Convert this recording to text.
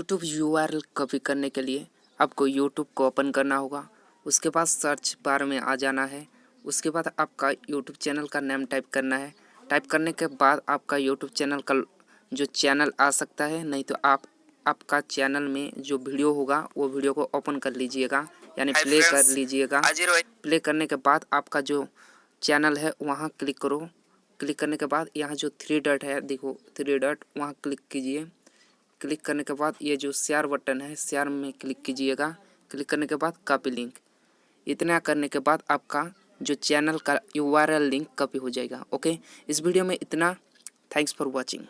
YouTube you copy करने के लिए आपको यूट्यूब को ओपन करना होगा। उसके बाद सर्च बार में आ जाना है। उसके बाद आपका यूट्यूब चैनल का नेम टाइप करना है। टाइप करने के बाद आपका यूट्यूब चैनल का जो चैनल आ सकता है नहीं तो आप आपका चैनल में जो वीडियो होगा वो वीडियो को ओपन कर लीजिएगा। यानी प्ले कर लीजिएगा। प्ले करने के बाद आपका जो चैनल है वहाँ क्लिक करो। क्लिक करने के बाद यहाँ जो थ्री डॉट है देखो थ्री डॉट वहाँ क्लिक कीजिए। क्लिक करने के बाद ये जो शेयर बटन है शेयर में क्लिक कीजिएगा। क्लिक करने के बाद कॉपी लिंक इतना करने के बाद आपका जो चैनल का यू लिंक कॉपी हो जाएगा ओके इस वीडियो में इतना। Thanks for watching